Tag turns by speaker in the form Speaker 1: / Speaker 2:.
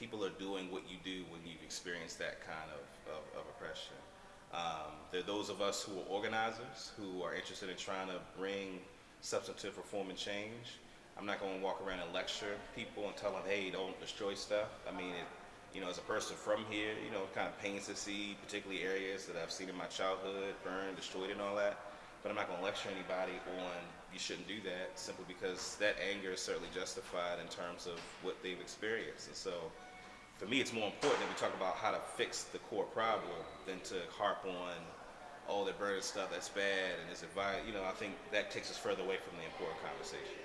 Speaker 1: people are doing what you do when you've experienced that kind of, of, of oppression. Um, there are those of us who are organizers, who are interested in trying to bring substantive reform and change. I'm not going to walk around and lecture people and tell them, hey, don't destroy stuff. I mean, it, you know, as a person from here, you know, it kind of pains to see particularly areas that I've seen in my childhood burned, destroyed, and all that. But I'm not going to lecture anybody on you shouldn't do that simply because that anger is certainly justified in terms of what they've experienced. And so for me, it's more important that we talk about how to fix the core problem than to harp on oh, all the burden stuff that's bad and is it violent. You know, I think that takes us further away from the important conversation.